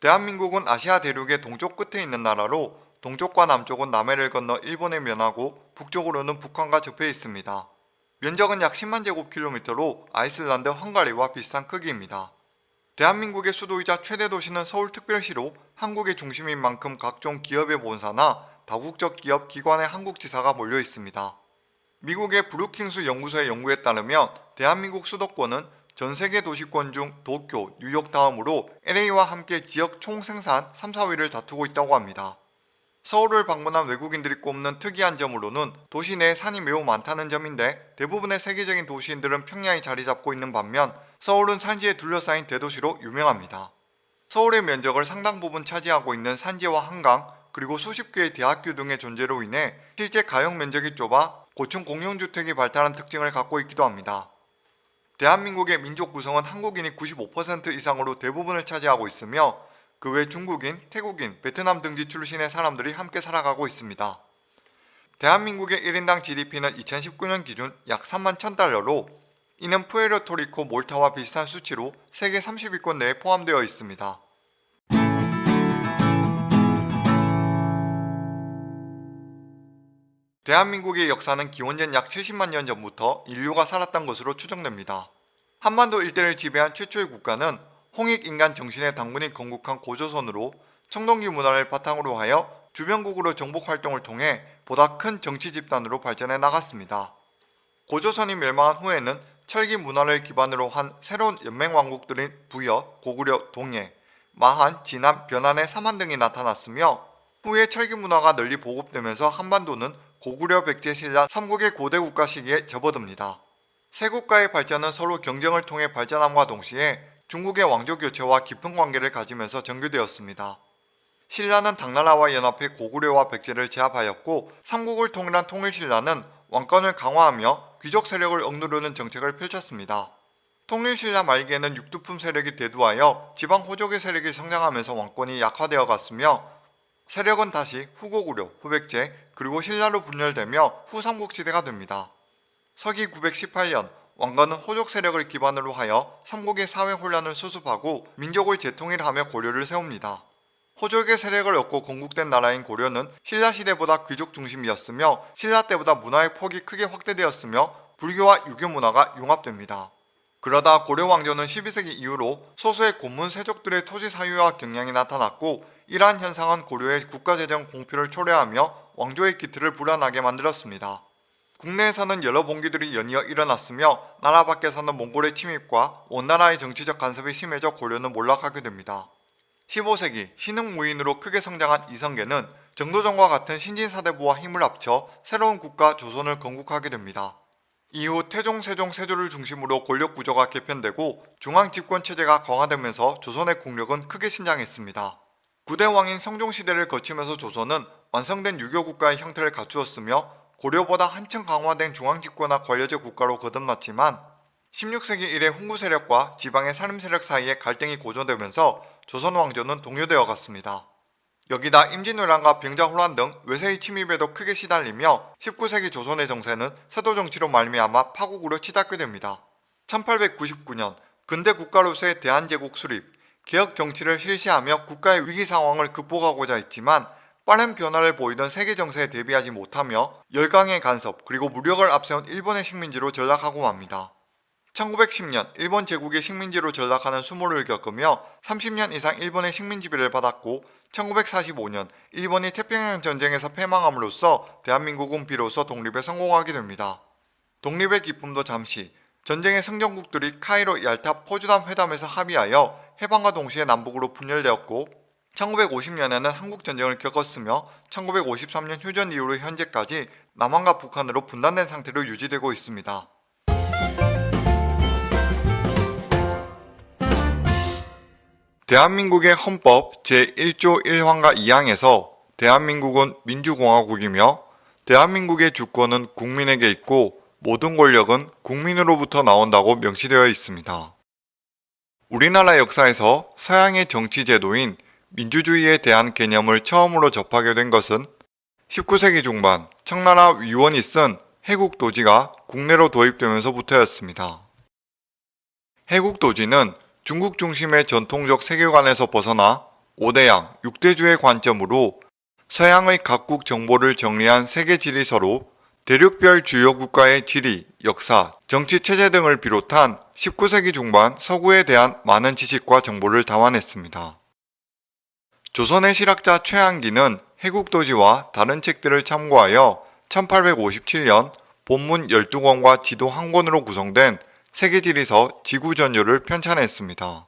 대한민국은 아시아 대륙의 동쪽 끝에 있는 나라로 동쪽과 남쪽은 남해를 건너 일본에 면하고 북쪽으로는 북한과 접해 있습니다. 면적은 약 10만 제곱킬로미터로 아이슬란드, 헝가리와 비슷한 크기입니다. 대한민국의 수도이자 최대 도시는 서울특별시로 한국의 중심인 만큼 각종 기업의 본사나 다국적 기업 기관의 한국 지사가 몰려 있습니다. 미국의 브루킹스 연구소의 연구에 따르면 대한민국 수도권은 전 세계 도시권 중 도쿄, 뉴욕 다음으로 LA와 함께 지역 총생산 3, 4위를 다투고 있다고 합니다. 서울을 방문한 외국인들이 꼽는 특이한 점으로는 도시 내에 산이 매우 많다는 점인데 대부분의 세계적인 도시인들은 평양이 자리 잡고 있는 반면 서울은 산지에 둘러싸인 대도시로 유명합니다. 서울의 면적을 상당 부분 차지하고 있는 산지와 한강 그리고 수십 개의 대학교 등의 존재로 인해 실제 가용 면적이 좁아 고층 공용주택이 발달한 특징을 갖고 있기도 합니다. 대한민국의 민족 구성은 한국인이 95% 이상으로 대부분을 차지하고 있으며 그 외 중국인, 태국인, 베트남 등지 출신의 사람들이 함께 살아가고 있습니다. 대한민국의 1인당 GDP는 2019년 기준 약 3만 1000달러로 이는 푸에르토리코, 몰타와 비슷한 수치로 세계 30위권 내에 포함되어 있습니다. 대한민국의 역사는 기원전 약 70만 년 전부터 인류가 살았던 것으로 추정됩니다. 한반도 일대를 지배한 최초의 국가는 홍익 인간 정신의 당군이 건국한 고조선으로 청동기 문화를 바탕으로 하여 주변국으로 정복 활동을 통해 보다 큰 정치 집단으로 발전해 나갔습니다. 고조선이 멸망한 후에는 철기 문화를 기반으로 한 새로운 연맹 왕국들인 부여, 고구려, 동해, 마한, 진안, 변안의 삼한 등이 나타났으며 후에 철기 문화가 널리 보급되면서 한반도는 고구려, 백제, 신라 3국의 고대 국가 시기에 접어듭니다. 세 국가의 발전은 서로 경쟁을 통해 발전함과 동시에 중국의 왕조 교체와 깊은 관계를 가지면서 전개되었습니다. 신라는 당나라와 연합해 고구려와 백제를 제압하였고 삼국을 통일한 통일신라는 왕권을 강화하며 귀족 세력을 억누르는 정책을 펼쳤습니다. 통일신라 말기에는 육두품 세력이 대두하여 지방 호족의 세력이 성장하면서 왕권이 약화되어 갔으며 세력은 다시 후고구려, 후백제, 그리고 신라로 분열되며 후삼국시대가 됩니다. 서기 918년 왕건은 호족 세력을 기반으로 하여 삼국의 사회 혼란을 수습하고 민족을 재통일하며 고려를 세웁니다. 호족의 세력을 얻고 건국된 나라인 고려는 신라 시대보다 귀족 중심이었으며 신라 때보다 문화의 폭이 크게 확대되었으며 불교와 유교 문화가 융합됩니다. 그러다 고려 왕조는 12세기 이후로 소수의 고문 세족들의 토지 사유와 경향이 나타났고 이러한 현상은 고려의 국가재정 공표를 초래하며 왕조의 기틀을 불안하게 만들었습니다. 국내에서는 여러 봉기들이 연이어 일어났으며 나라 밖에서는 몽골의 침입과 원나라의 정치적 간섭이 심해져 고려는 몰락하게 됩니다. 15세기 신흥무인으로 크게 성장한 이성계는 정도전과 같은 신진사대부와 힘을 합쳐 새로운 국가 조선을 건국하게 됩니다. 이후 태종, 세종, 세조를 중심으로 권력 구조가 개편되고 중앙 집권 체제가 강화되면서 조선의 국력은 크게 신장했습니다. 구대 왕인 성종시대를 거치면서 조선은 완성된 유교 국가의 형태를 갖추었으며 고려보다 한층 강화된 중앙집권화 관료제 국가로 거듭났지만 16세기 이래 훈구 세력과 지방의 산림 세력 사이에 갈등이 고조되면서 조선 왕조는 동요되어 갔습니다. 여기다 임진왜란과 병자호란 등 외세의 침입에도 크게 시달리며 19세기 조선의 정세는 세도 정치로 말미암아 파국으로 치닫게 됩니다. 1899년 근대 국가로서의 대한제국 수립, 개혁 정치를 실시하며 국가의 위기 상황을 극복하고자 했지만 빠른 변화를 보이던 세계 정세에 대비하지 못하며 열강의 간섭 그리고 무력을 앞세운 일본의 식민지로 전락하고 맙니다. 1910년 일본 제국의 식민지로 전락하는 수모를 겪으며 30년 이상 일본의 식민지배를 받았고 1945년 일본이 태평양 전쟁에서 패망함으로써 대한민국은 비로소 독립에 성공하게 됩니다. 독립의 기쁨도 잠시 전쟁의 승전국들이 카이로 얄타 포주담 회담에서 합의하여 해방과 동시에 남북으로 분열되었고 1950년에는 한국전쟁을 겪었으며 1953년 휴전 이후로 현재까지 남한과 북한으로 분단된 상태로 유지되고 있습니다. 대한민국의 헌법 제1조 1항과 2항에서 대한민국은 민주공화국이며 대한민국의 주권은 국민에게 있고 모든 권력은 국민으로부터 나온다고 명시되어 있습니다. 우리나라 역사에서 서양의 정치 제도인 민주주의에 대한 개념을 처음으로 접하게 된 것은 19세기 중반 청나라 위원이 쓴 해국도지가 국내로 도입되면서부터였습니다. 해국도지는 중국 중심의 전통적 세계관에서 벗어나 5대양, 6대주의 관점으로 서양의 각국 정보를 정리한 세계 지리서로 대륙별 주요 국가의 지리, 역사, 정치 체제 등을 비롯한 19세기 중반 서구에 대한 많은 지식과 정보를 담아냈습니다. 조선의 실학자 최한기는 해국도지와 다른 책들을 참고하여 1857년 본문 12권과 지도 한 권으로 구성된 세계지리서 지구전요를 편찬했습니다.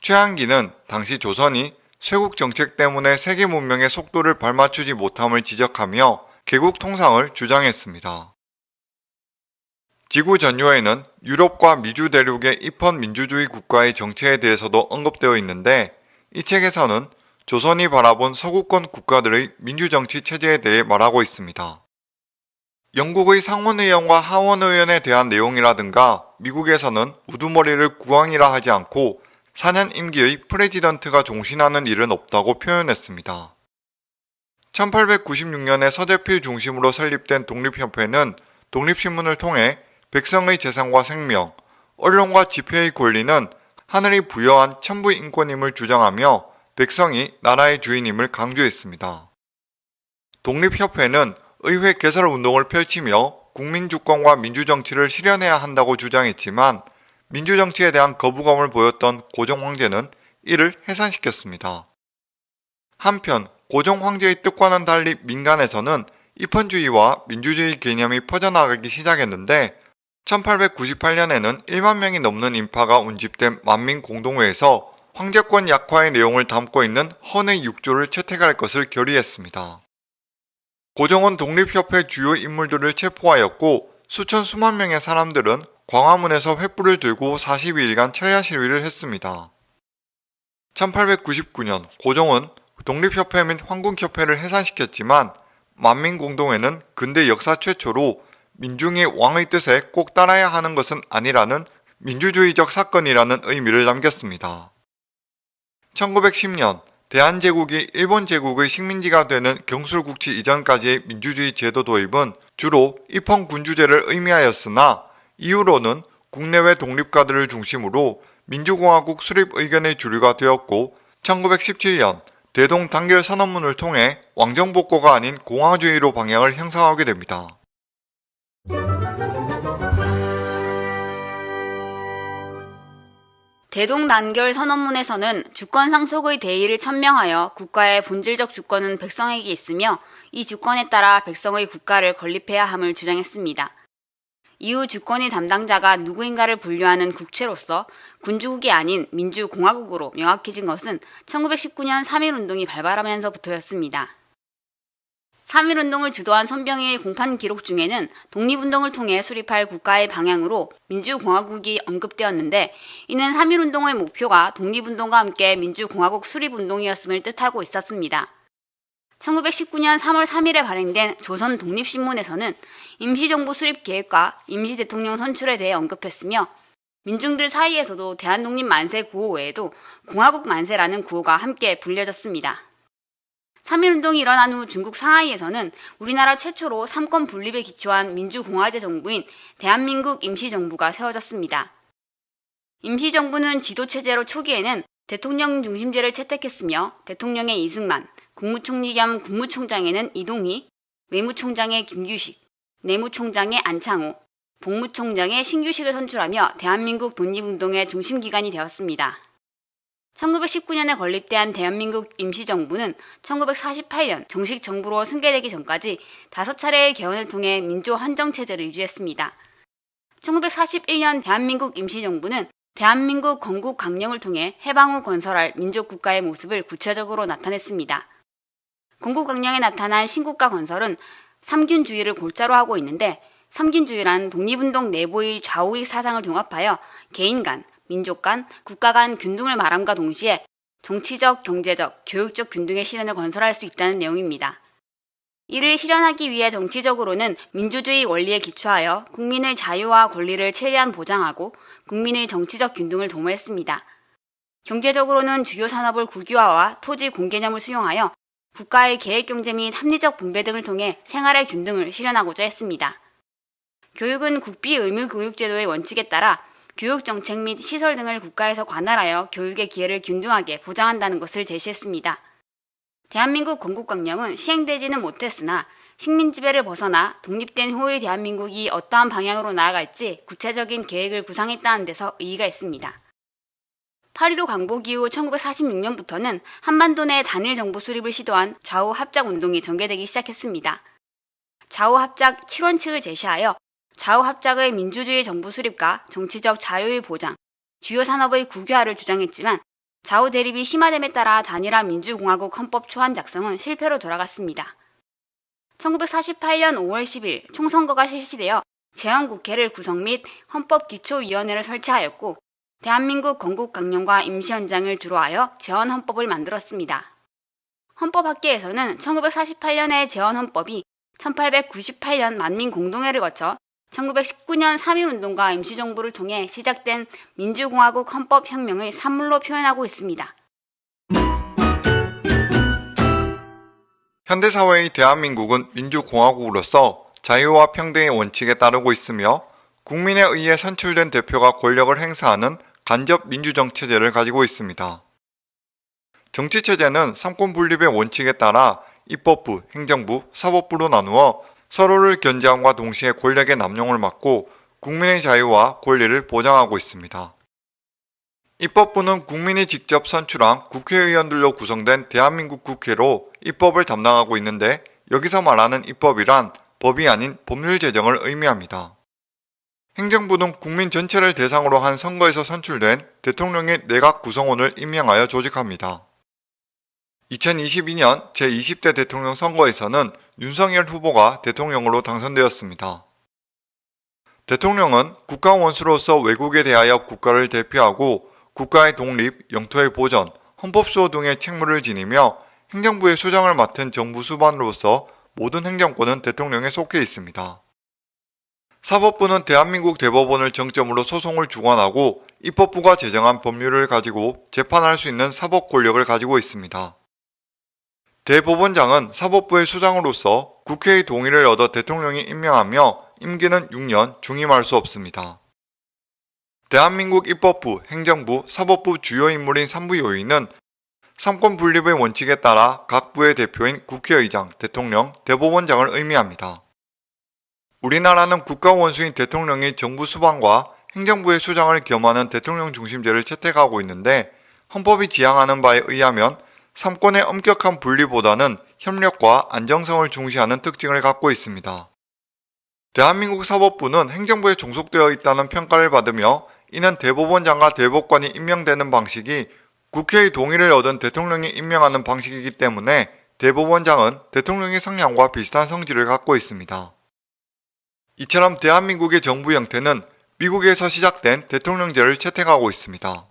최한기는 당시 조선이 쇄국 정책 때문에 세계 문명의 속도를 발맞추지 못함을 지적하며 개국 통상을 주장했습니다. 지구 전요에는 유럽과 미주 대륙의 입헌 민주주의 국가의 정체에 대해서도 언급되어 있는데 이 책에서는 조선이 바라본 서구권 국가들의 민주정치 체제에 대해 말하고 있습니다. 영국의 상원의원과 하원의원에 대한 내용이라든가 미국에서는 우두머리를 국왕이라 하지 않고 4년 임기의 프레지던트가 종신하는 일은 없다고 표현했습니다. 1896년에 서대필 중심으로 설립된 독립협회는 독립신문을 통해 백성의 재산과 생명, 언론과 집회의 권리는 하늘이 부여한 천부 인권임을 주장하며 백성이 나라의 주인임을 강조했습니다. 독립협회는 의회 개설 운동을 펼치며 국민주권과 민주정치를 실현해야 한다고 주장했지만 민주정치에 대한 거부감을 보였던 고종 황제는 이를 해산시켰습니다. 한편 고종 황제의 뜻과는 달리 민간에서는 입헌주의와 민주주의 개념이 퍼져나가기 시작했는데 1898년에는 1만 명이 넘는 인파가 운집된 만민공동회에서 황제권 약화의 내용을 담고 있는 헌의 6조를 채택할 것을 결의했습니다. 고종은 독립협회 주요 인물들을 체포하였고 수천 수만 명의 사람들은 광화문에서 횃불을 들고 42일간 철야 시위를 했습니다. 1899년 고종은 독립협회 및 황궁협회를 해산시켰지만 만민공동회는 근대 역사 최초로 민중이 왕의 뜻에 꼭 따라야 하는 것은 아니라는 민주주의적 사건이라는 의미를 남겼습니다. 1910년 대한제국이 일본 제국의 식민지가 되는 경술국치 이전까지의 민주주의 제도 도입은 주로 입헌군주제를 의미하였으나 이후로는 국내외 독립가들을 중심으로 민주공화국 수립 의견의 주류가 되었고 1917년 대동 단결 선언문을 통해 왕정복고가 아닌 공화주의로 방향을 형성하게 됩니다. 대동단결 선언문에서는 주권 상속의 대의를 천명하여 국가의 본질적 주권은 백성에게 있으며 이 주권에 따라 백성의 국가를 건립해야 함을 주장했습니다. 이후 주권의 담당자가 누구인가를 분류하는 국채로서 군주국이 아닌 민주공화국으로 명확해진 것은 1919년 3.1운동이 발발하면서부터였습니다. 3.1운동을 주도한 손병희의 공판 기록 중에는 독립운동을 통해 수립할 국가의 방향으로 민주공화국이 언급되었는데 이는 3.1운동의 목표가 독립운동과 함께 민주공화국 수립운동이었음을 뜻하고 있었습니다. 1919년 3월 3일에 발행된 조선 독립신문에서는 임시정부 수립 계획과 임시 대통령 선출에 대해 언급했으며 민중들 사이에서도 대한독립 만세 구호 외에도 공화국 만세라는 구호가 함께 불려졌습니다. 3.1운동이 일어난 후 중국 상하이에서는 우리나라 최초로 삼권 분립에 기초한 민주공화제 정부인 대한민국 임시정부가 세워졌습니다. 임시정부는 지도체제로 초기에는 대통령 중심제를 채택했으며 대통령의 이승만, 국무총리 겸 국무총장에는 이동희, 외무총장의 김규식, 내무총장의 안창호, 복무총장의 신규식을 선출하며 대한민국 독립운동의 중심기관이 되었습니다. 1919년에 건립된 대한민국 임시정부는 1948년 정식 정부로 승계되기 전까지 다섯 차례의 개헌을 통해 민주 헌정체제를 유지했습니다. 1941년 대한민국 임시정부는 대한민국 건국 강령을 통해 해방 후 건설할 민족국가의 모습을 구체적으로 나타냈습니다. 건국 강령에 나타난 신국가 건설은 삼균주의를 골자로 하고 있는데 삼균주의란 독립운동 내부의 좌우의 사상을 종합하여 개인 간, 민족 간, 국가 간 균등을 말함과 동시에 정치적, 경제적, 교육적 균등의 실현을 건설할 수 있다는 내용입니다. 이를 실현하기 위해 정치적으로는 민주주의 원리에 기초하여 국민의 자유와 권리를 최대한 보장하고 국민의 정치적 균등을 도모했습니다. 경제적으로는 주요 산업을 국유화와 토지 공개념을 수용하여 국가의 계획 경제 및 합리적 분배 등을 통해 생활의 균등을 실현하고자 했습니다. 교육은 국비 의무 교육제도의 원칙에 따라 교육 정책 및 시설 등을 국가에서 관할하여 교육의 기회를 균등하게 보장한다는 것을 제시했습니다. 대한민국 건국강령은 시행되지는 못했으나 식민 지배를 벗어나 독립된 후의 대한민국이 어떠한 방향으로 나아갈지 구체적인 계획을 구상했다는 데서 의의가 있습니다. 8.15 광복 이후 1946년부터는 한반도 내 단일 정부 수립을 시도한 좌우 합작 운동이 전개되기 시작했습니다. 좌우 합작 7원칙을 제시하여 좌우 합작의 민주주의 정부 수립과 정치적 자유의 보장, 주요 산업의 국유화를 주장했지만 좌우 대립이 심화됨에 따라 단일화 민주공화국 헌법 초안 작성은 실패로 돌아갔습니다. 1948년 5월 10일 총선거가 실시되어 재헌국회를 구성 및 헌법기초위원회를 설치하였고 대한민국 건국 강령과 임시 헌장을 주로 하여 재헌 헌법을 만들었습니다. 헌법학계에서는 1948년의 재헌 헌법이 1898년 만민 공동회를 거쳐 1919년 3.1운동과 임시정부를 통해 시작된 민주공화국 헌법혁명의 산물로 표현하고 있습니다. 현대사회의 대한민국은 민주공화국으로서 자유와 평등의 원칙에 따르고 있으며 국민에 의해 선출된 대표가 권력을 행사하는 간접 민주정체제를 가지고 있습니다. 정치체제는 삼권 분립의 원칙에 따라 입법부, 행정부, 사법부로 나누어 서로를 견제함과 동시에 권력의 남용을 막고 국민의 자유와 권리를 보장하고 있습니다. 입법부는 국민이 직접 선출한 국회의원들로 구성된 대한민국 국회로 입법을 담당하고 있는데 여기서 말하는 입법이란 법이 아닌 법률 제정을 의미합니다. 행정부는 국민 전체를 대상으로 한 선거에서 선출된 대통령의 내각 구성원을 임명하여 조직합니다. 2022년 제20대 대통령 선거에서는 윤석열 후보가 대통령으로 당선되었습니다. 대통령은 국가 원수로서 외국에 대하여 국가를 대표하고 국가의 독립, 영토의 보전, 헌법 수호 등의 책무를 지니며 행정부의 수장을 맡은 정부 수반으로서 모든 행정권은 대통령에 속해 있습니다. 사법부는 대한민국 대법원을 정점으로 소송을 주관하고 입법부가 제정한 법률을 가지고 재판할 수 있는 사법 권력을 가지고 있습니다. 대법원장은 사법부의 수장으로서 국회의 동의를 얻어 대통령이 임명하며 임기는 6년 중임할 수 없습니다. 대한민국 입법부, 행정부, 사법부 주요 인물인 3부 요인은 삼권 분립의 원칙에 따라 각 부의 대표인 국회의장, 대통령, 대법원장을 의미합니다. 우리나라는 국가 원수인 대통령이 정부 수반과 행정부의 수장을 겸하는 대통령 중심제를 채택하고 있는데 헌법이 지향하는 바에 의하면 삼권의 엄격한 분리보다는 협력과 안정성을 중시하는 특징을 갖고 있습니다. 대한민국 사법부는 행정부에 종속되어 있다는 평가를 받으며 이는 대법원장과 대법관이 임명되는 방식이 국회의 동의를 얻은 대통령이 임명하는 방식이기 때문에 대법원장은 대통령의 성향과 비슷한 성질을 갖고 있습니다. 이처럼 대한민국의 정부 형태는 미국에서 시작된 대통령제를 채택하고 있습니다.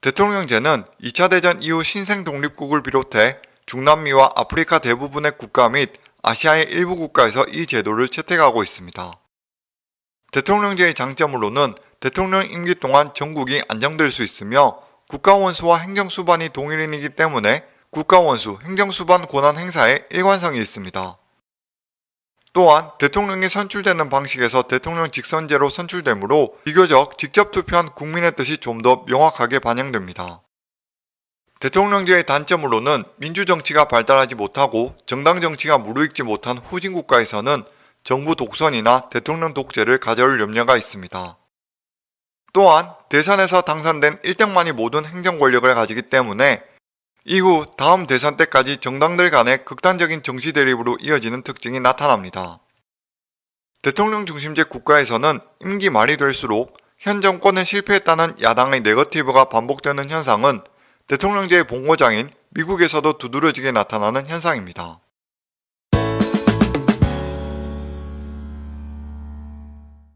대통령제는 2차 대전 이후 신생 독립국을 비롯해 중남미와 아프리카 대부분의 국가 및 아시아의 일부 국가에서 이 제도를 채택하고 있습니다. 대통령제의 장점으로는 대통령 임기 동안 전국이 안정될 수 있으며 국가원수와 행정수반이 동일인이기 때문에 국가원수, 행정수반 권한 행사에 일관성이 있습니다. 또한 대통령이 선출되는 방식에서 대통령 직선제로 선출되므로 비교적 직접 투표한 국민의 뜻이 좀 더 명확하게 반영됩니다. 대통령제의 단점으로는 민주정치가 발달하지 못하고 정당 정치가 무르익지 못한 후진 국가에서는 정부 독선이나 대통령 독재를 가져올 염려가 있습니다. 또한 대선에서 당선된 1등만이 모든 행정 권력을 가지기 때문에 이후 다음 대선 때까지 정당들 간의 극단적인 정치 대립으로 이어지는 특징이 나타납니다. 대통령 중심제 국가에서는 임기 말이 될수록 현 정권은 실패했다는 야당의 네거티브가 반복되는 현상은 대통령제의 본고장인 미국에서도 두드러지게 나타나는 현상입니다.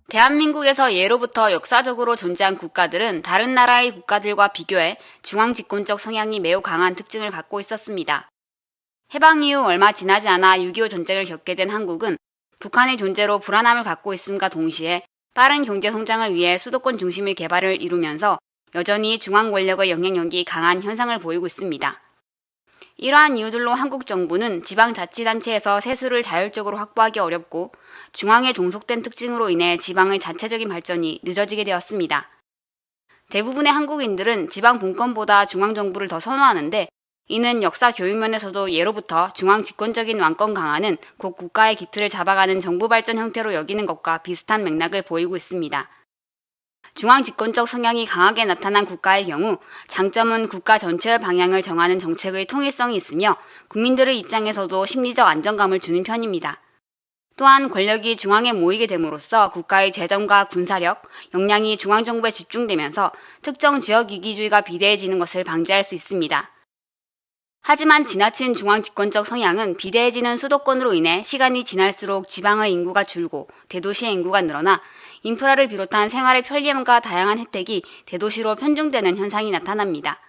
대한민국에서 예로부터 역사적으로 존재한 국가들은 다른 나라의 국가들과 비교해 중앙 집권적 성향이 매우 강한 특징을 갖고 있었습니다. 해방 이후 얼마 지나지 않아 6.25 전쟁을 겪게 된 한국은 북한의 존재로 불안함을 갖고 있음과 동시에 빠른 경제 성장을 위해 수도권 중심의 개발을 이루면서 여전히 중앙 권력의 영향력이 강한 현상을 보이고 있습니다. 이러한 이유들로 한국 정부는 지방자치단체에서 세수를 자율적으로 확보하기 어렵고 중앙에 종속된 특징으로 인해 지방의 자체적인 발전이 늦어지게 되었습니다. 대부분의 한국인들은 지방 분권보다 중앙 정부를 더 선호하는데 이는 역사 교육면에서도 예로부터 중앙 집권적인 왕권 강화는 곧 국가의 기틀을 잡아가는 정부 발전 형태로 여기는 것과 비슷한 맥락을 보이고 있습니다. 중앙 집권적 성향이 강하게 나타난 국가의 경우 장점은 국가 전체의 방향을 정하는 정책의 통일성이 있으며 국민들의 입장에서도 심리적 안정감을 주는 편입니다. 또한 권력이 중앙에 모이게 됨으로써 국가의 재정과 군사력, 역량이 중앙정부에 집중되면서 특정 지역 이기주의가 비대해지는 것을 방지할 수 있습니다. 하지만 지나친 중앙 집권적 성향은 비대해지는 수도권으로 인해 시간이 지날수록 지방의 인구가 줄고 대도시의 인구가 늘어나 인프라를 비롯한 생활의 편리함과 다양한 혜택이 대도시로 편중되는 현상이 나타납니다.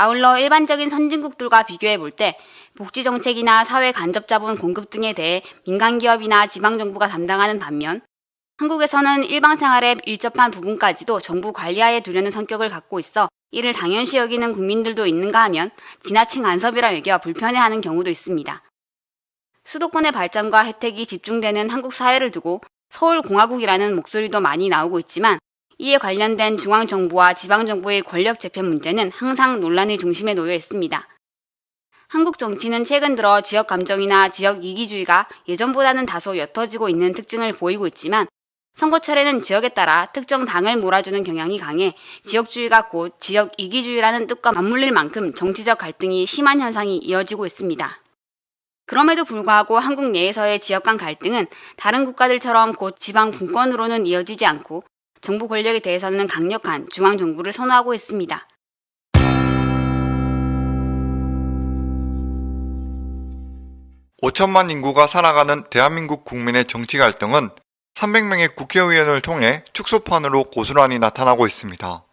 아울러 일반적인 선진국들과 비교해 볼 때 복지 정책이나 사회 간접 자본 공급 등에 대해 민간 기업이나 지방 정부가 담당하는 반면 한국에서는 일방 생활의 일접한 부분까지도 정부 관리하에 두려는 성격을 갖고 있어 이를 당연시 여기는 국민들도 있는가 하면 지나친 간섭이라 여겨 불편해하는 경우도 있습니다. 수도권의 발전과 혜택이 집중되는 한국 사회를 두고 서울공화국이라는 목소리도 많이 나오고 있지만 이에 관련된 중앙정부와 지방정부의 권력 재편 문제는 항상 논란의 중심에 놓여 있습니다. 한국 정치는 최근 들어 지역 감정이나 지역 이기주의가 예전보다는 다소 옅어지고 있는 특징을 보이고 있지만 선거철에는 지역에 따라 특정 당을 몰아주는 경향이 강해 지역주의가 곧 지역 이기주의라는 뜻과 맞물릴 만큼 정치적 갈등이 심한 현상이 이어지고 있습니다. 그럼에도 불구하고 한국 내에서의 지역 간 갈등은 다른 국가들처럼 곧 지방 분권으로는 이어지지 않고 정부 권력에 대해서는 강력한 중앙 정부를 선호하고 있습니다. 오천만 인구가 살아가는 대한민국 국민의 정치 갈등은 300명의 국회의원을 통해 축소판으로 고스란히 나타나고 있습니다.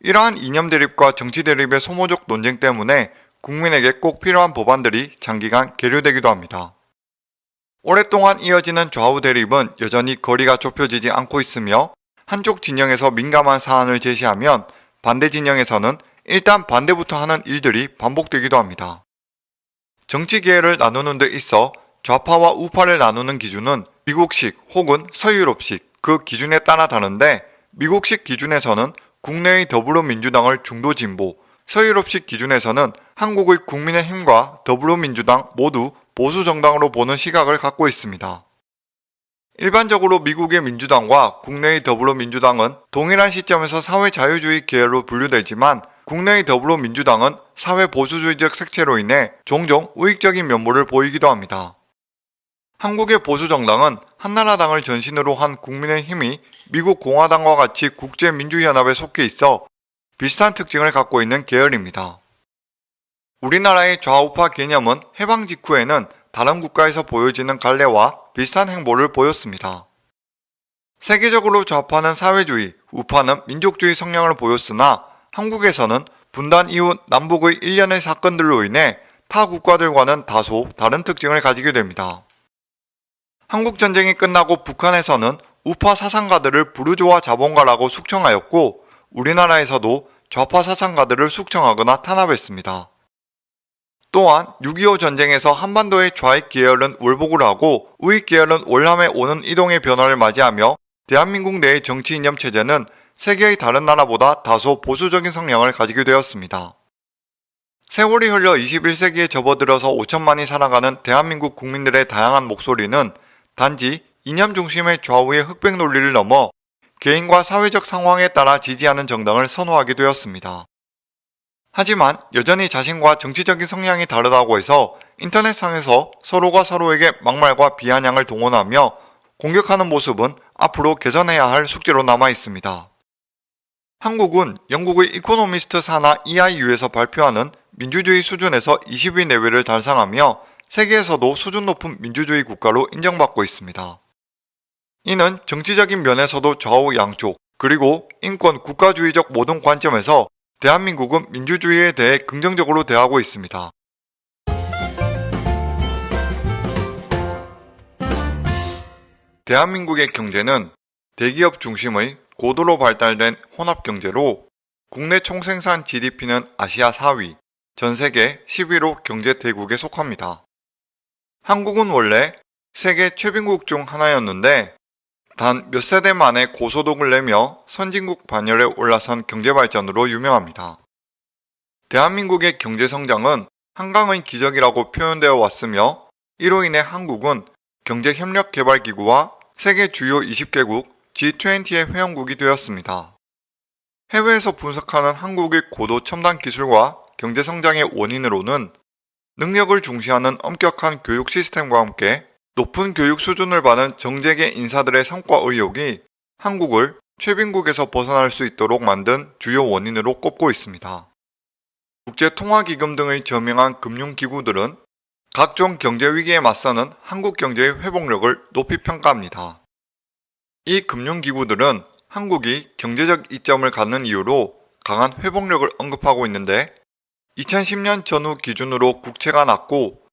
이러한 이념 대립과 정치 대립의 소모적 논쟁 때문에 국민에게 꼭 필요한 법안들이 장기간 계류되기도 합니다. 오랫동안 이어지는 좌우 대립은 여전히 거리가 좁혀지지 않고 있으며 한쪽 진영에서 민감한 사안을 제시하면 반대 진영에서는 일단 반대부터 하는 일들이 반복되기도 합니다. 정치 계열을 나누는 데 있어 좌파와 우파를 나누는 기준은 미국식 혹은 서유럽식 그 기준에 따라 다른데 미국식 기준에서는 국내의 더불어민주당을 중도 진보, 서유럽식 기준에서는 한국의 국민의힘과 더불어민주당 모두 보수 정당으로 보는 시각을 갖고 있습니다. 일반적으로 미국의 민주당과 국내의 더불어민주당은 동일한 시점에서 사회자유주의 계열로 분류되지만 국내의 더불어민주당은 사회보수주의적 색채로 인해 종종 우익적인 면모를 보이기도 합니다. 한국의 보수정당은 한나라당을 전신으로 한 국민의힘이 미국 공화당과 같이 국제민주연합에 속해 있어 비슷한 특징을 갖고 있는 계열입니다. 우리나라의 좌우파 개념은 해방 직후에는 다른 국가에서 보여지는 갈래와 비슷한 행보를 보였습니다. 세계적으로 좌파는 사회주의, 우파는 민족주의 성향을 보였으나 한국에서는 분단 이후 남북의 일련의 사건들로 인해 타 국가들과는 다소 다른 특징을 가지게 됩니다. 한국전쟁이 끝나고 북한에서는 우파 사상가들을 부르조아 자본가라고 숙청하였고 우리나라에서도 좌파 사상가들을 숙청하거나 탄압했습니다. 또한 6.25 전쟁에서 한반도의 좌익 계열은 월복을 하고 우익 계열은 월남에 오는 이동의 변화를 맞이하며 대한민국 내의 정치 이념 체제는 세계의 다른 나라보다 다소 보수적인 성향을 가지게 되었습니다. 세월이 흘러 21세기에 접어들어서 5천만이 살아가는 대한민국 국민들의 다양한 목소리는 단지 이념 중심의 좌우의 흑백 논리를 넘어 개인과 사회적 상황에 따라 지지하는 정당을 선호하게 되었습니다. 하지만 여전히 자신과 정치적인 성향이 다르다고 해서 인터넷상에서 서로가 서로에게 막말과 비아냥을 동원하며 공격하는 모습은 앞으로 개선해야 할 숙제로 남아 있습니다. 한국은 영국의 이코노미스트 산하 EIU에서 발표하는 민주주의 수준에서 20위 내외를 달성하며 세계에서도 수준 높은 민주주의 국가로 인정받고 있습니다. 이는 정치적인 면에서도 좌우 양쪽, 그리고 인권 국가주의적 모든 관점에서 대한민국은 민주주의에 대해 긍정적으로 대하고 있습니다. 대한민국의 경제는 대기업 중심의 고도로 발달된 혼합경제로 국내 총생산 GDP는 아시아 4위, 전 세계 11호 경제 대국에 속합니다. 한국은 원래 세계 최빈국 중 하나였는데 단 몇 세대 만에 고소득을 내며 선진국 반열에 올라선 경제 발전으로 유명합니다. 대한민국의 경제 성장은 한강의 기적이라고 표현되어 왔으며 이로 인해 한국은 경제협력개발기구와 세계 주요 20개국 G20의 회원국이 되었습니다. 해외에서 분석하는 한국의 고도 첨단 기술과 경제 성장의 원인으로는 능력을 중시하는 엄격한 교육 시스템과 함께 높은 교육 수준을 받은 정재계 인사들의 성과 의욕이 한국을 최빈국에서 벗어날 수 있도록 만든 주요 원인으로 꼽고 있습니다. 국제통화기금 등의 저명한 금융기구들은 각종 경제위기에 맞서는 한국 경제의 회복력을 높이 평가합니다. 이 금융기구들은 한국이 경제적 이점을 갖는 이유로 강한 회복력을 언급하고 있는데 2010년 전후 기준으로 국채가 낮고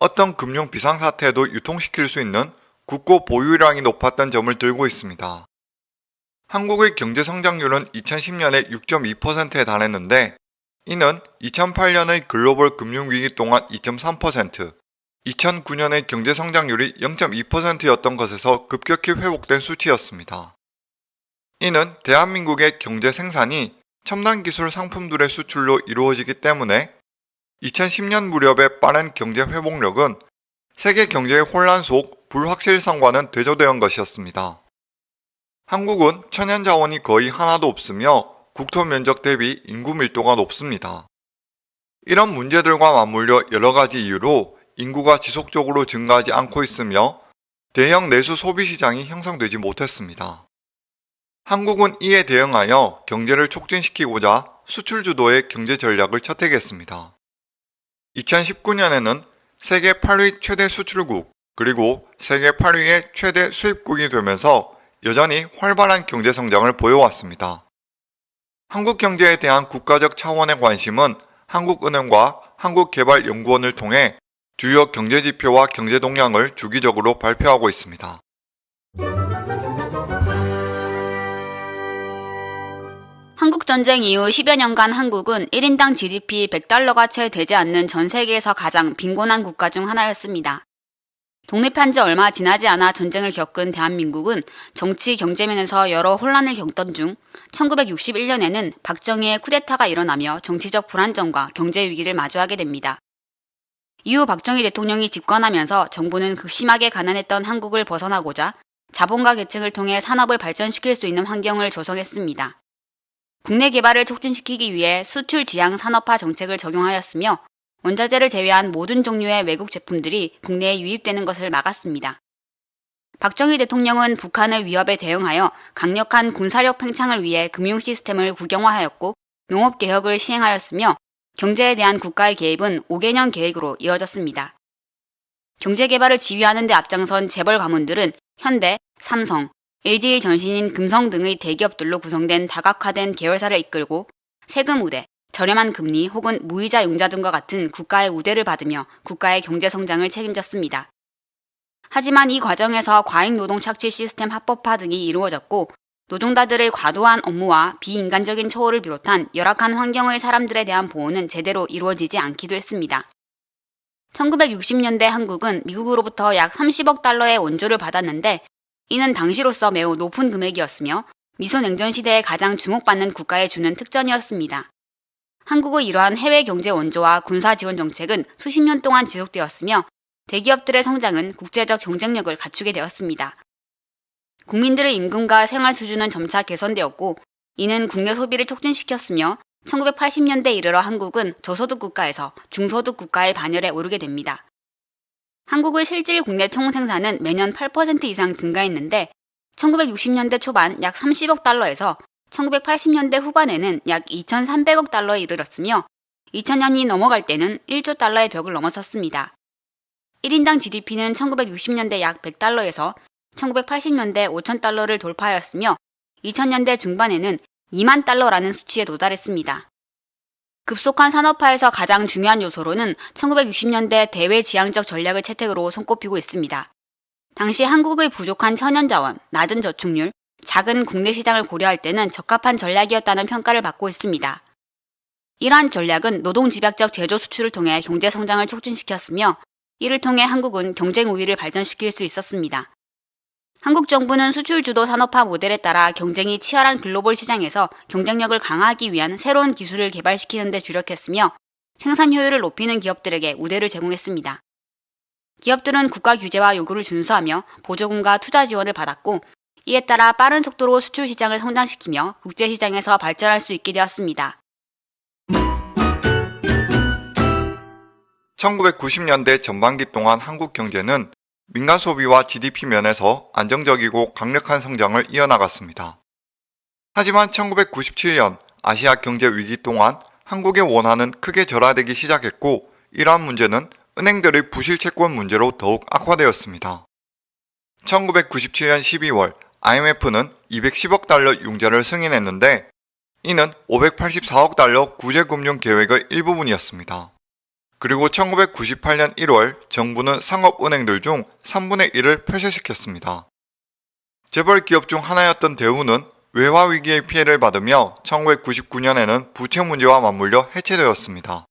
어떤 금융 비상사태에도 유통시킬 수 있는 국고 보유량이 높았던 점을 들고 있습니다. 한국의 경제 성장률은 2010년에 6.2%에 달했는데 이는 2008년의 글로벌 금융위기 동안 2.3%, 2009년의 경제 성장률이 0.2%였던 것에서 급격히 회복된 수치였습니다. 이는 대한민국의 경제 생산이 첨단 기술 상품들의 수출로 이루어지기 때문에 2010년 무렵의 빠른 경제 회복력은 세계 경제의 혼란 속 불확실성과는 대조되어 온 것이었습니다. 한국은 천연 자원이 거의 하나도 없으며 국토 면적 대비 인구 밀도가 높습니다. 이런 문제들과 맞물려 여러 가지 이유로 인구가 지속적으로 증가하지 않고 있으며 대형 내수 소비 시장이 형성되지 못했습니다. 한국은 이에 대응하여 경제를 촉진시키고자 수출 주도의 경제 전략을 채택했습니다. 2019년에는 세계 8위 최대 수출국 그리고 세계 8위의 최대 수입국이 되면서 여전히 활발한 경제 성장을 보여왔습니다. 한국 경제에 대한 국가적 차원의 관심은 한국은행과 한국개발연구원을 통해 주요 경제지표와 경제동향을 주기적으로 발표하고 있습니다. 한국전쟁 이후 10여 년간 한국은 1인당 GDP 100달러가 채 되지 않는 전 세계에서 가장 빈곤한 국가 중 하나였습니다. 독립한 지 얼마 지나지 않아 전쟁을 겪은 대한민국은 정치 경제면에서 여러 혼란을 겪던 중 1961년에는 박정희의 쿠데타가 일어나며 정치적 불안정과 경제 위기를 마주하게 됩니다. 이후 박정희 대통령이 집권하면서 정부는 극심하게 가난했던 한국을 벗어나고자 자본가 계층을 통해 산업을 발전시킬 수 있는 환경을 조성했습니다. 국내 개발을 촉진시키기 위해 수출 지향 산업화 정책을 적용하였으며 원자재를 제외한 모든 종류의 외국 제품들이 국내에 유입되는 것을 막았습니다. 박정희 대통령은 북한의 위협에 대응하여 강력한 군사력 팽창을 위해 금융 시스템을 국영화하였고 농업 개혁을 시행하였으며 경제에 대한 국가의 개입은 5개년 계획으로 이어졌습니다. 경제 개발을 지휘하는 데 앞장선 재벌 가문들은 현대, 삼성, LG의 전신인 금성 등의 대기업들로 구성된 다각화된 계열사를 이끌고 세금 우대, 저렴한 금리 혹은 무이자 융자 등과 같은 국가의 우대를 받으며 국가의 경제 성장을 책임졌습니다. 하지만 이 과정에서 과잉 노동 착취 시스템 합법화 등이 이루어졌고 노동자들의 과도한 업무와 비인간적인 처우를 비롯한 열악한 환경의 사람들에 대한 보호는 제대로 이루어지지 않기도 했습니다. 1960년대 한국은 미국으로부터 약 30억 달러의 원조를 받았는데 이는 당시로서 매우 높은 금액이었으며 미소냉전 시대에 가장 주목받는 국가에 주는 특전이었습니다. 한국의 이러한 해외 경제 원조와 군사 지원 정책은 수십 년 동안 지속되었으며 대기업들의 성장은 국제적 경쟁력을 갖추게 되었습니다. 국민들의 임금과 생활 수준은 점차 개선되었고 이는 국내 소비를 촉진시켰으며 1980년대 이르러 한국은 저소득 국가에서 중소득 국가의 반열에 오르게 됩니다. 한국의 실질 국내 총 생산은 매년 8% 이상 증가했는데 1960년대 초반 약 30억 달러에서 1980년대 후반에는 약 2,300억 달러에 이르렀으며 2000년이 넘어갈 때는 1조 달러의 벽을 넘어섰습니다. 1인당 GDP는 1960년대 약 100달러에서 1980년대 5,000달러를 돌파하였으며 2000년대 중반에는 2만 달러라는 수치에 도달했습니다. 급속한 산업화에서 가장 중요한 요소로는 1960년대 대외 지향적 전략을 채택으로 손꼽히고 있습니다. 당시 한국의 부족한 천연자원, 낮은 저축률, 작은 국내 시장을 고려할 때는 적합한 전략이었다는 평가를 받고 있습니다. 이러한 전략은 노동 집약적 제조 수출을 통해 경제 성장을 촉진시켰으며 이를 통해 한국은 경쟁 우위를 발전시킬 수 있었습니다. 한국 정부는 수출 주도 산업화 모델에 따라 경쟁이 치열한 글로벌 시장에서 경쟁력을 강화하기 위한 새로운 기술을 개발시키는 데 주력했으며 생산 효율을 높이는 기업들에게 우대를 제공했습니다. 기업들은 국가 규제와 요구를 준수하며 보조금과 투자 지원을 받았고 이에 따라 빠른 속도로 수출 시장을 성장시키며 국제 시장에서 발전할 수 있게 되었습니다. 1990년대 전반기 동안 한국 경제는 민간 소비와 GDP 면에서 안정적이고 강력한 성장을 이어나갔습니다. 하지만 1997년 아시아 경제 위기 동안 한국의 원화는 크게 절하되기 시작했고 이러한 문제는 은행들의 부실 채권 문제로 더욱 악화되었습니다. 1997년 12월 IMF는 210억 달러 융자를 승인했는데 이는 584억 달러 구제금융 계획의 일부분이었습니다. 그리고 1998년 1월 정부는 상업은행들 중 3분의 1을 폐쇄시켰습니다. 재벌 기업 중 하나였던 대우는 외화 위기의 피해를 받으며 1999년에는 부채 문제와 맞물려 해체되었습니다.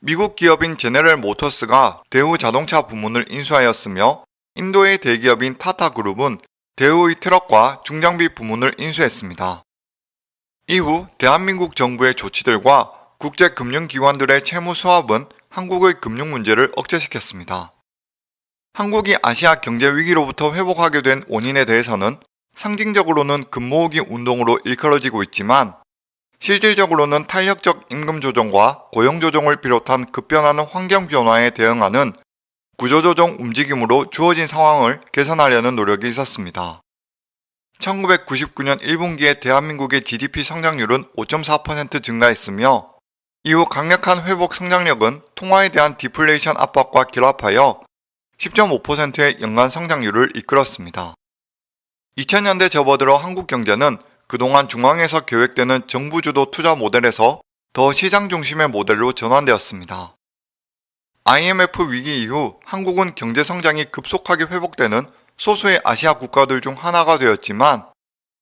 미국 기업인 제네럴 모터스가 대우 자동차 부문을 인수하였으며 인도의 대기업인 타타그룹은 대우의 트럭과 중장비 부문을 인수했습니다. 이후 대한민국 정부의 조치들과 국제금융기관들의 채무 수합은 한국의 금융 문제를 억제시켰습니다. 한국이 아시아 경제 위기로부터 회복하게 된 원인에 대해서는 상징적으로는 금모으기 운동으로 일컬어지고 있지만 실질적으로는 탄력적 임금 조정과 고용 조정을 비롯한 급변하는 환경 변화에 대응하는 구조조정 움직임으로 주어진 상황을 개선하려는 노력이 있었습니다. 1999년 1분기에 대한민국의 GDP 성장률은 5.4% 증가했으며 이후 강력한 회복 성장력은 통화에 대한 디플레이션 압박과 결합하여 10.5%의 연간 성장률을 이끌었습니다. 2000년대 접어들어 한국 경제는 그동안 중앙에서 계획되는 정부 주도 투자 모델에서 더 시장 중심의 모델로 전환되었습니다. IMF 위기 이후 한국은 경제 성장이 급속하게 회복되는 소수의 아시아 국가들 중 하나가 되었지만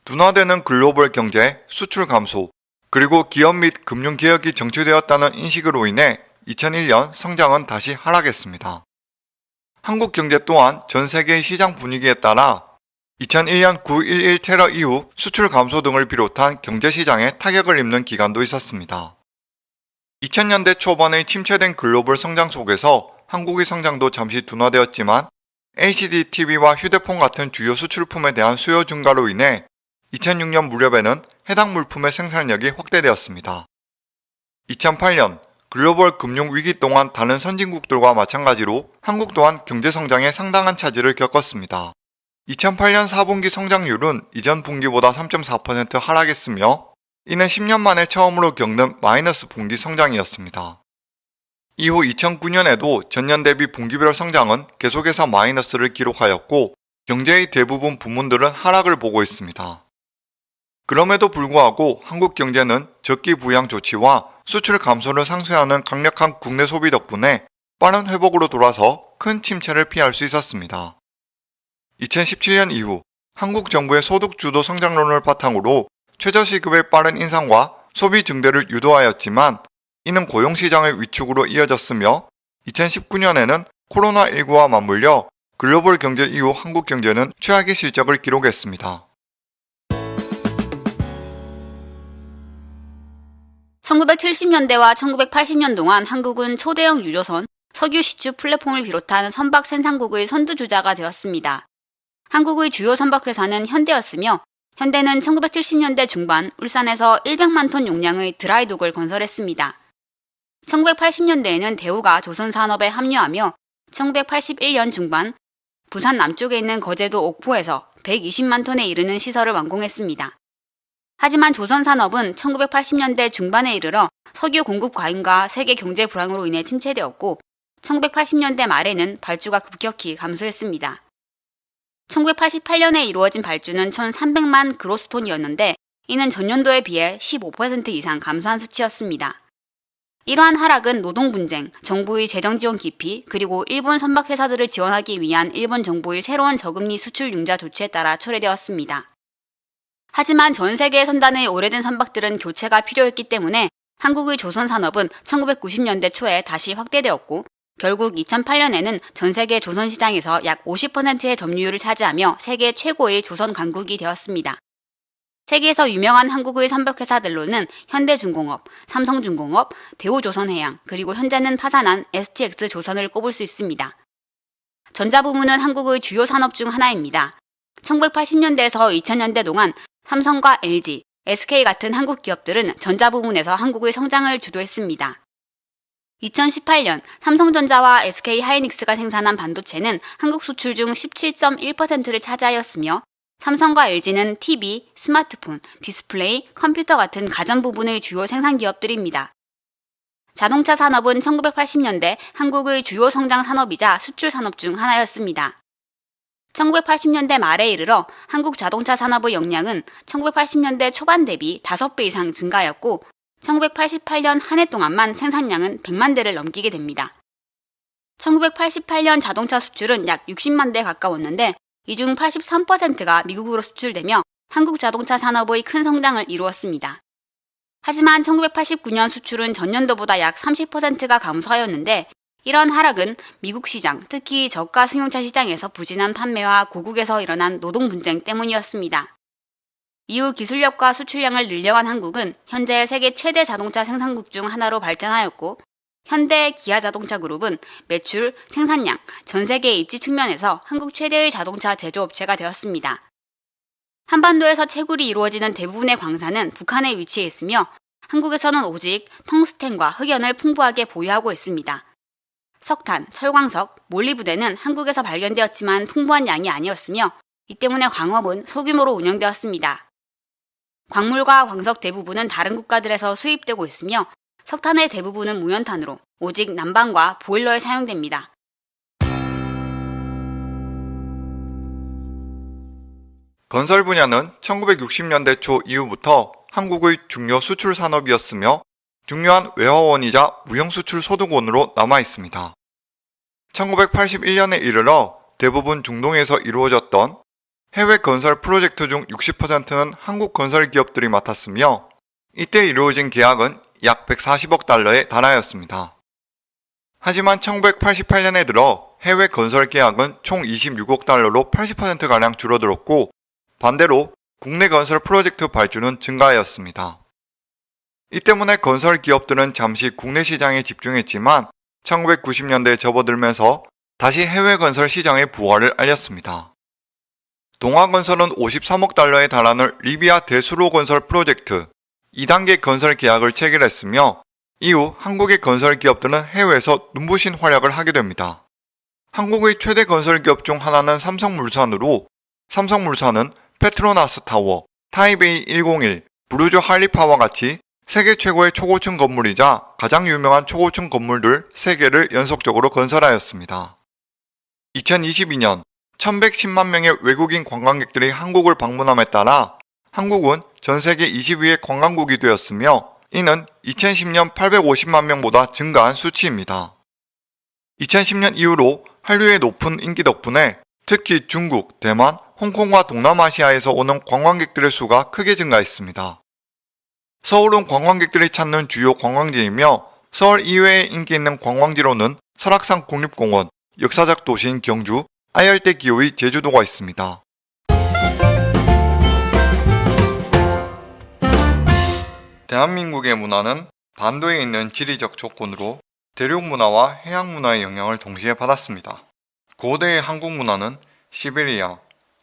둔화되는 글로벌 경제, 수출 감소, 그리고 기업 및 금융 개혁이 정치되었다는 인식으로 인해 2001년 성장은 다시 하락했습니다. 한국 경제 또한 전 세계의 시장 분위기에 따라 2001년 9.11 테러 이후 수출 감소 등을 비롯한 경제시장에 타격을 입는 기간도 있었습니다. 2000년대 초반의 침체된 글로벌 성장 속에서 한국의 성장도 잠시 둔화되었지만 HDTV와 TV와 휴대폰 같은 주요 수출품에 대한 수요 증가로 인해 2006년 무렵에는 해당 물품의 생산력이 확대되었습니다. 2008년 글로벌 금융 위기 동안 다른 선진국들과 마찬가지로 한국 또한 경제 성장에 상당한 차질을 겪었습니다. 2008년 4분기 성장률은 이전 분기보다 3.4% 하락했으며 이는 10년 만에 처음으로 겪는 마이너스 분기 성장이었습니다. 이후 2009년에도 전년 대비 분기별 성장은 계속해서 마이너스를 기록하였고 경제의 대부분 부문들은 하락을 보고 있습니다. 그럼에도 불구하고 한국 경제는 적기 부양 조치와 수출 감소를 상쇄하는 강력한 국내 소비 덕분에 빠른 회복으로 돌아서 큰 침체를 피할 수 있었습니다. 2017년 이후 한국 정부의 소득 주도 성장론을 바탕으로 최저시급의 빠른 인상과 소비 증대를 유도하였지만 이는 고용시장의 위축으로 이어졌으며 2019년에는 코로나19와 맞물려 글로벌 경제 이후 한국 경제는 최악의 실적을 기록했습니다. 1970년대와 1980년 동안 한국은 초대형 유조선, 석유 시추 플랫폼을 비롯한 선박 생산국의 선두주자가 되었습니다. 한국의 주요 선박회사는 현대였으며 현대는 1970년대 중반 울산에서 100만 톤 용량의 드라이독을 건설했습니다. 1980년대에는 대우가 조선산업에 합류하며 1981년 중반 부산 남쪽에 있는 거제도 옥포에서 120만 톤에 이르는 시설을 완공했습니다. 하지만 조선 산업은 1980년대 중반에 이르러 석유 공급 과잉과 세계 경제 불황으로 인해 침체되었고 1980년대 말에는 발주가 급격히 감소했습니다. 1988년에 이루어진 발주는 1,300만 그로스톤이었는데 이는 전년도에 비해 15% 이상 감소한 수치였습니다. 이러한 하락은 노동 분쟁, 정부의 재정 지원 기피, 그리고 일본 선박 회사들을 지원하기 위한 일본 정부의 새로운 저금리 수출 융자 조치에 따라 초래되었습니다. 하지만 전 세계의 선단의 오래된 선박들은 교체가 필요했기 때문에 한국의 조선 산업은 1990년대 초에 다시 확대되었고 결국 2008년에는 전 세계 조선 시장에서 약 50%의 점유율을 차지하며 세계 최고의 조선 강국이 되었습니다. 세계에서 유명한 한국의 선벽회사들로는 현대중공업, 삼성중공업, 대우조선해양, 그리고 현재는 파산한 STX 조선을 꼽을 수 있습니다. 전자부문은 한국의 주요 산업 중 하나입니다. 1980년대에서 2000년대 동안 삼성과 LG, SK 같은 한국 기업들은 전자 부문에서 한국의 성장을 주도했습니다. 2018년 삼성전자와 SK 하이닉스가 생산한 반도체는 한국 수출 중 17.1%를 차지하였으며 삼성과 LG는 TV, 스마트폰, 디스플레이, 컴퓨터 같은 가전 부분의 주요 생산 기업들입니다. 자동차 산업은 1980년대 한국의 주요 성장 산업이자 수출 산업 중 하나였습니다. 1980년대 말에 이르러 한국 자동차 산업의 역량은 1980년대 초반 대비 5배 이상 증가하였고 1988년 한 해 동안만 생산량은 100만 대를 넘기게 됩니다. 1988년 자동차 수출은 약 60만 대 가까웠는데 이 중 83%가 미국으로 수출되며 한국 자동차 산업의 큰 성장을 이루었습니다. 하지만 1989년 수출은 전년도보다 약 30%가 감소하였는데 이런 하락은 미국 시장, 특히 저가 승용차 시장에서 부진한 판매와 고국에서 일어난 노동 분쟁 때문이었습니다. 이후 기술력과 수출량을 늘려간 한국은 현재 세계 최대 자동차 생산국 중 하나로 발전하였고 현대 기아 자동차 그룹은 매출, 생산량, 전 세계 입지 측면에서 한국 최대의 자동차 제조업체가 되었습니다. 한반도에서 채굴이 이루어지는 대부분의 광산은 북한에 위치해 있으며 한국에서는 오직 텅스텐과 흑연을 풍부하게 보유하고 있습니다. 석탄, 철광석, 몰리브대는 한국에서 발견되었지만 풍부한 양이 아니었으며 이 때문에 광업은 소규모로 운영되었습니다. 광물과 광석 대부분은 다른 국가들에서 수입되고 있으며 석탄의 대부분은 무연탄으로 오직 난방과 보일러에 사용됩니다. 건설 분야는 1960년대 초 이후부터 한국의 중요 수출 산업이었으며 중요한 외화원이자 무형수출 소득원으로 남아 있습니다. 1981년에 이르러 대부분 중동에서 이루어졌던 해외 건설 프로젝트 중 60%는 한국 건설 기업들이 맡았으며 이때 이루어진 계약은 약 140억 달러에 달하였습니다. 하지만 1988년에 들어 해외 건설 계약은 총 26억 달러로 80%가량 줄어들었고 반대로 국내 건설 프로젝트 발주는 증가하였습니다. 이 때문에 건설 기업들은 잠시 국내 시장에 집중했지만 1990년대에 접어들면서 다시 해외 건설 시장의 부활을 알렸습니다. 동아건설은 53억 달러에 달하는 리비아 대수로 건설 프로젝트 2단계 건설 계약을 체결했으며 이후 한국의 건설 기업들은 해외에서 눈부신 활약을 하게 됩니다. 한국의 최대 건설 기업 중 하나는 삼성물산으로 삼성물산은 페트로나스 타워, 타이베이 101, 부르즈 할리파와 같이 세계 최고의 초고층 건물이자 가장 유명한 초고층 건물들 3개를 연속적으로 건설하였습니다. 2022년 1110만 명의 외국인 관광객들이 한국을 방문함에 따라 한국은 전 세계 20위의 관광국이 되었으며 이는 2010년 850만 명보다 증가한 수치입니다. 2010년 이후로 한류의 높은 인기 덕분에 특히 중국, 대만, 홍콩과 동남아시아에서 오는 관광객들의 수가 크게 증가했습니다. 서울은 관광객들이 찾는 주요 관광지이며 서울 이외에 인기 있는 관광지로는 설악산 국립공원, 역사적 도시인 경주, 아열대 기후의 제주도가 있습니다. 대한민국의 문화는 반도에 있는 지리적 조건으로 대륙 문화와 해양 문화의 영향을 동시에 받았습니다. 고대의 한국 문화는 시베리아,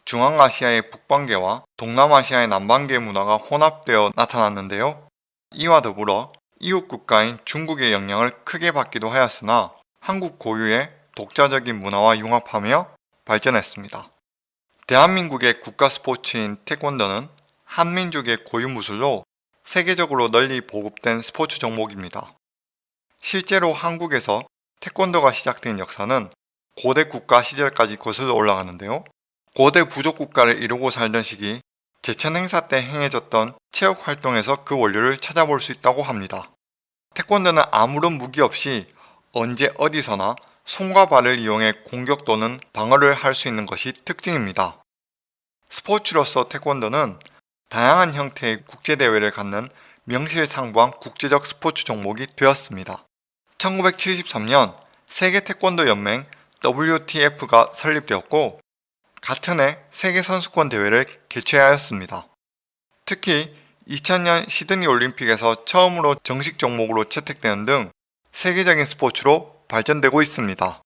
중앙아시아의 북방계와 동남아시아의 남방계 문화가 혼합되어 나타났는데요. 이와 더불어 이웃 국가인 중국의 영향을 크게 받기도 하였으나 한국 고유의 독자적인 문화와 융합하며 발전했습니다. 대한민국의 국가 스포츠인 태권도는 한민족의 고유 무술로 세계적으로 널리 보급된 스포츠 종목입니다. 실제로 한국에서 태권도가 시작된 역사는 고대 국가 시절까지 거슬러 올라가는데요. 고대 부족 국가를 이루고 살던 시기 제천 행사 때 행해졌던 체육 활동에서 그 원료를 찾아볼 수 있다고 합니다. 태권도는 아무런 무기 없이 언제 어디서나 손과 발을 이용해 공격 또는 방어를 할 수 있는 것이 특징입니다. 스포츠로서 태권도는 다양한 형태의 국제대회를 갖는 명실상부한 국제적 스포츠 종목이 되었습니다. 1973년 세계 태권도 연맹 WTF가 설립되었고 같은 해 세계 선수권 대회를 개최하였습니다. 특히 2000년 시드니 올림픽에서 처음으로 정식 종목으로 채택되는 등 세계적인 스포츠로 발전되고 있습니다.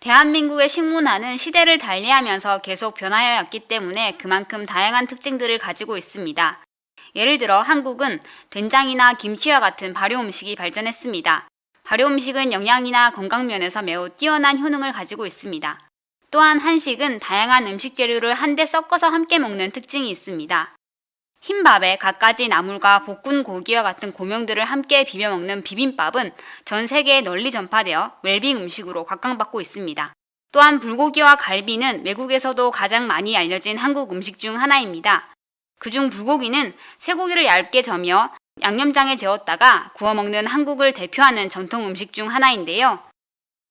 대한민국의 식문화는 시대를 달리하면서 계속 변화해 왔기 때문에 그만큼 다양한 특징들을 가지고 있습니다. 예를 들어 한국은 된장이나 김치와 같은 발효 음식이 발전했습니다. 발효 음식은 영양이나 건강 면에서 매우 뛰어난 효능을 가지고 있습니다. 또한 한식은 다양한 음식 재료를 한데 섞어서 함께 먹는 특징이 있습니다. 흰밥에 갖가지 나물과 볶은 고기와 같은 고명들을 함께 비벼 먹는 비빔밥은 전 세계에 널리 전파되어 웰빙 음식으로 각광받고 있습니다. 또한 불고기와 갈비는 외국에서도 가장 많이 알려진 한국 음식 중 하나입니다. 그중 불고기는 쇠고기를 얇게 저며 양념장에 재웠다가 구워 먹는 한국을 대표하는 전통 음식 중 하나인데요.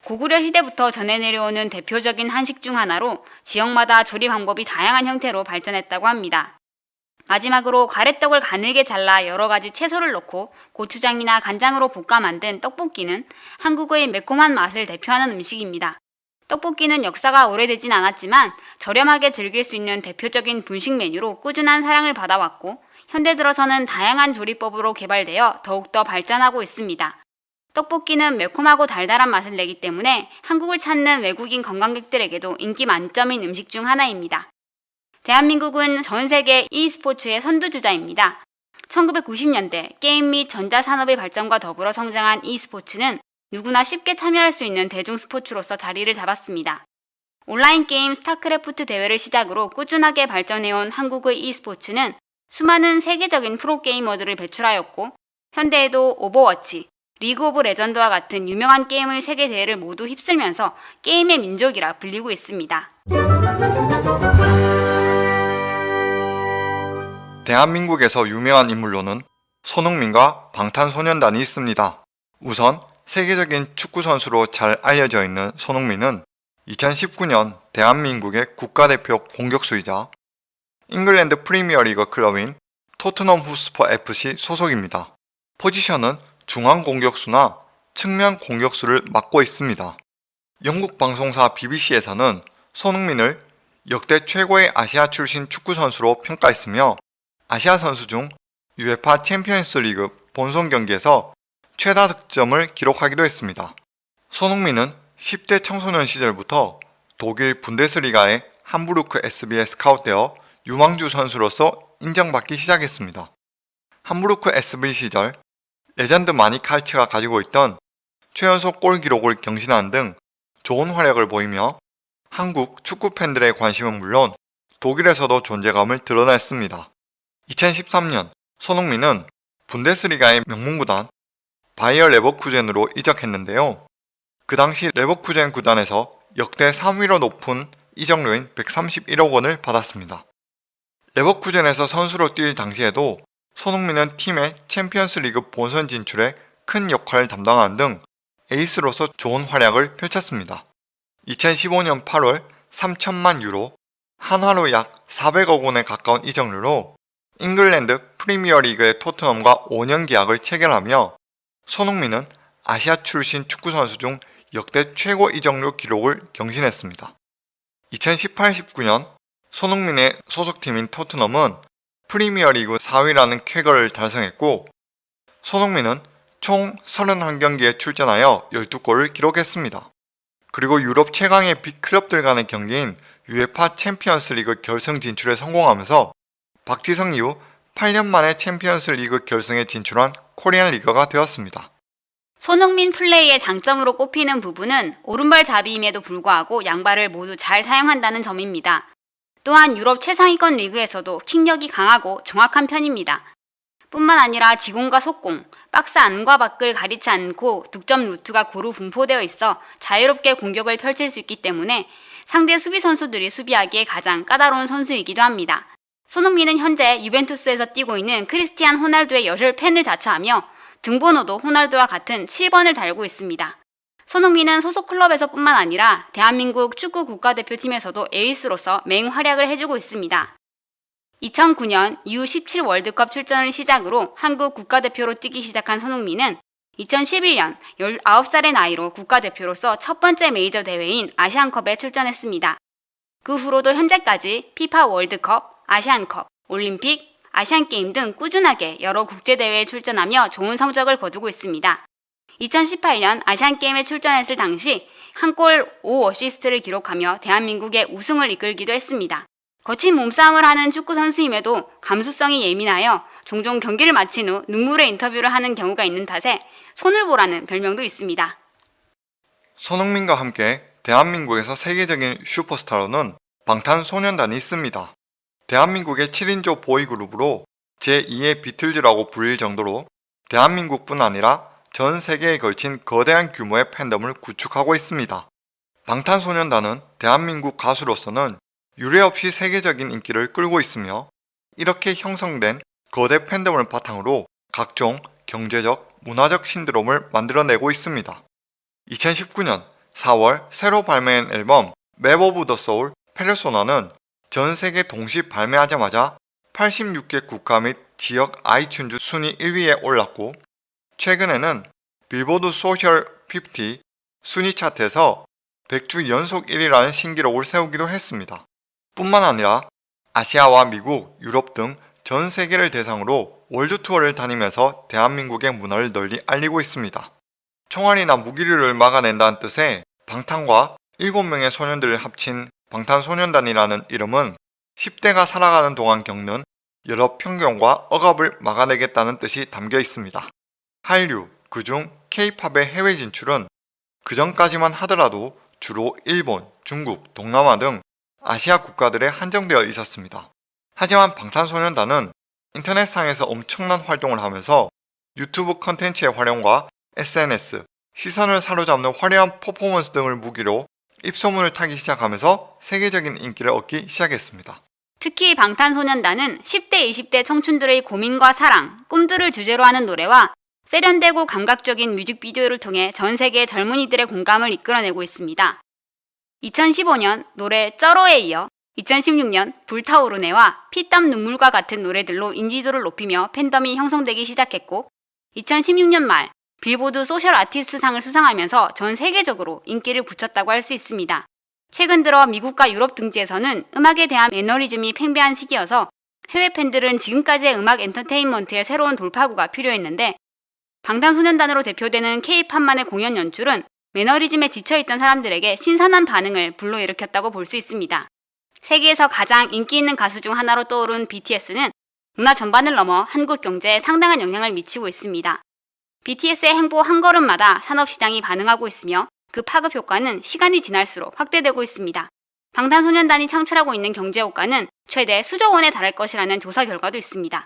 고구려 시대부터 전해 내려오는 대표적인 한식 중 하나로 지역마다 조리 방법이 다양한 형태로 발전했다고 합니다. 마지막으로 가래떡을 가늘게 잘라 여러 가지 채소를 넣고 고추장이나 간장으로 볶아 만든 떡볶이는 한국의 매콤한 맛을 대표하는 음식입니다. 떡볶이는 역사가 오래되진 않았지만 저렴하게 즐길 수 있는 대표적인 분식 메뉴로 꾸준한 사랑을 받아왔고 현대 들어서는 다양한 조리법으로 개발되어 더욱더 발전하고 있습니다. 떡볶이는 매콤하고 달달한 맛을 내기 때문에 한국을 찾는 외국인 관광객들에게도 인기 만점인 음식 중 하나입니다. 대한민국은 전 세계 e스포츠의 선두주자입니다. 1990년대 게임 및 전자산업의 발전과 더불어 성장한 e스포츠는 누구나 쉽게 참여할 수 있는 대중 스포츠로서 자리를 잡았습니다. 온라인 게임 스타크래프트 대회를 시작으로 꾸준하게 발전해온 한국의 e스포츠는 수많은 세계적인 프로게이머들을 배출하였고 현대에도 오버워치, 리그 오브 레전드와 같은 유명한 게임의 세계 대회를 모두 휩쓸면서 게임의 민족이라 불리고 있습니다. 대한민국에서 유명한 인물로는 손흥민과 방탄소년단이 있습니다. 우선 세계적인 축구 선수로 잘 알려져 있는 손흥민은 2019년 대한민국의 국가대표 공격수이자 잉글랜드 프리미어리그 클럽인 토트넘 홋스퍼 FC 소속입니다. 포지션은 중앙 공격수나 측면 공격수를 맡고 있습니다. 영국 방송사 BBC에서는 손흥민을 역대 최고의 아시아 출신 축구 선수로 평가했으며 아시아 선수 중 UEFA 챔피언스 리그 본선 경기에서 최다 득점을 기록하기도 했습니다. 손흥민은 10대 청소년 시절부터 독일 분데스리가의 함부르크 SV에 스카웃되어 유망주 선수로서 인정받기 시작했습니다. 함부르크 SV 시절 레전드 마니 칼츠가 가지고 있던 최연소 골 기록을 경신하는 등 좋은 활약을 보이며 한국 축구 팬들의 관심은 물론 독일에서도 존재감을 드러냈습니다. 2013년 손흥민은 분데스리가의 명문구단 바이어 레버쿠젠으로 이적했는데요. 그 당시 레버쿠젠 구단에서 역대 3위로 높은 이적료인 131억 원을 받았습니다. 레버쿠젠에서 선수로 뛸 당시에도 손흥민은 팀의 챔피언스 리그 본선 진출에 큰 역할을 담당하는 등 에이스로서 좋은 활약을 펼쳤습니다. 2015년 8월 3천만 유로, 한화로 약 400억 원에 가까운 이적료로 잉글랜드 프리미어리그의 토트넘과 5년 계약을 체결하며 손흥민은 아시아 출신 축구선수 중 역대 최고 이적료 기록을 경신했습니다. 2018-19년 손흥민의 소속팀인 토트넘은 프리미어리그 4위라는 쾌거를 달성했고 손흥민은 총 31경기에 출전하여 12골을 기록했습니다. 그리고 유럽 최강의 빅클럽들 간의 경기인 UEFA 챔피언스 리그 결승 진출에 성공하면서 박지성 이후 8년 만에 챔피언스 리그 결승에 진출한 코리안 리거가 되었습니다. 손흥민 플레이의 장점으로 꼽히는 부분은 오른발잡이임에도 불구하고 양발을 모두 잘 사용한다는 점입니다. 또한 유럽 최상위권 리그에서도 킥력이 강하고 정확한 편입니다. 뿐만 아니라 지공과 속공, 박스 안과 밖을 가리지 않고 득점 루트가 고루 분포되어 있어 자유롭게 공격을 펼칠 수 있기 때문에 상대 수비 선수들이 수비하기에 가장 까다로운 선수이기도 합니다. 손흥민은 현재 유벤투스에서 뛰고 있는 크리스티안 호날두의 열혈 팬을 자처하며 등번호도 호날두와 같은 7번을 달고 있습니다. 손흥민은 소속 클럽에서 뿐만 아니라 대한민국 축구 국가대표팀에서도 에이스로서 맹활약을 해주고 있습니다. 2009년 U17 월드컵 출전을 시작으로 한국 국가대표로 뛰기 시작한 손흥민은 2011년 19살의 나이로 국가대표로서 첫 번째 메이저 대회인 아시안컵에 출전했습니다. 그 후로도 현재까지 피파 월드컵, 아시안컵, 올림픽, 아시안게임 등 꾸준하게 여러 국제대회에 출전하며 좋은 성적을 거두고 있습니다. 2018년 아시안게임에 출전했을 당시 한 골 5어시스트를 기록하며 대한민국의 우승을 이끌기도 했습니다. 거친 몸싸움을 하는 축구 선수임에도 감수성이 예민하여 종종 경기를 마친 후 눈물의 인터뷰를 하는 경우가 있는 탓에 손을 보라는 별명도 있습니다. 손흥민과 함께 대한민국에서 세계적인 슈퍼스타로는 방탄소년단이 있습니다. 대한민국의 7인조 보이그룹으로 제2의 비틀즈라고 불릴 정도로 대한민국뿐 아니라 전 세계에 걸친 거대한 규모의 팬덤을 구축하고 있습니다. 방탄소년단은 대한민국 가수로서는 유례없이 세계적인 인기를 끌고 있으며 이렇게 형성된 거대 팬덤을 바탕으로 각종 경제적, 문화적 신드롬을 만들어내고 있습니다. 2019년 4월 새로 발매한 앨범 Map of the Soul Persona는 전 세계 동시 발매하자마자 86개 국가 및 지역 아이튠즈 순위 1위에 올랐고 최근에는 빌보드 소셜 50 순위 차트에서 100주 연속 1위라는 신기록을 세우기도 했습니다. 뿐만 아니라 아시아와 미국, 유럽 등 전 세계를 대상으로 월드 투어를 다니면서 대한민국의 문화를 널리 알리고 있습니다. 총알이나 무기류를 막아낸다는 뜻의 방탄과 7명의 소년들을 합친 방탄소년단이라는 이름은 10대가 살아가는 동안 겪는 여러 편견과 억압을 막아내겠다는 뜻이 담겨 있습니다. 한류, 그중 K-팝의 해외 진출은 그전까지만 하더라도 주로 일본, 중국, 동남아 등 아시아 국가들에 한정되어 있었습니다. 하지만 방탄소년단은 인터넷상에서 엄청난 활동을 하면서 유튜브 컨텐츠의 활용과 SNS, 시선을 사로잡는 화려한 퍼포먼스 등을 무기로 입소문을 타기 시작하면서 세계적인 인기를 얻기 시작했습니다. 특히 방탄소년단은 10대, 20대 청춘들의 고민과 사랑, 꿈들을 주제로 하는 노래와 세련되고 감각적인 뮤직비디오를 통해 전 세계 젊은이들의 공감을 이끌어내고 있습니다. 2015년 노래 쩔어에 이어 2016년 불타오르네와 피땀 눈물과 같은 노래들로 인지도를 높이며 팬덤이 형성되기 시작했고 2016년 말 빌보드 소셜 아티스트 상을 수상하면서 전 세계적으로 인기를 굳혔다고 할 수 있습니다. 최근 들어 미국과 유럽 등지에서는 음악에 대한 매너리즘이 팽배한 시기여서 해외 팬들은 지금까지의 음악 엔터테인먼트의 새로운 돌파구가 필요했는데 방탄소년단으로 대표되는 K-팝만의 공연 연출은 매너리즘에 지쳐있던 사람들에게 신선한 반응을 불러일으켰다고 볼 수 있습니다. 세계에서 가장 인기 있는 가수 중 하나로 떠오른 BTS는 문화 전반을 넘어 한국 경제에 상당한 영향을 미치고 있습니다. BTS의 행보 한 걸음마다 산업시장이 반응하고 있으며 그 파급 효과는 시간이 지날수록 확대되고 있습니다. 방탄소년단이 창출하고 있는 경제 효과는 최대 수조 원에 달할 것이라는 조사 결과도 있습니다.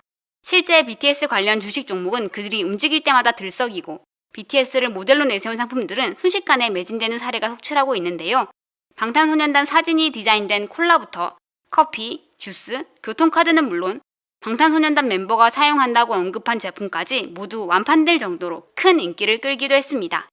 실제 BTS 관련 주식 종목은 그들이 움직일 때마다 들썩이고 BTS를 모델로 내세운 상품들은 순식간에 매진되는 사례가 속출하고 있는데요. 방탄소년단 사진이 디자인된 콜라부터 커피, 주스, 교통카드는 물론 방탄소년단 멤버가 사용한다고 언급한 제품까지 모두 완판될 정도로 큰 인기를 끌기도 했습니다.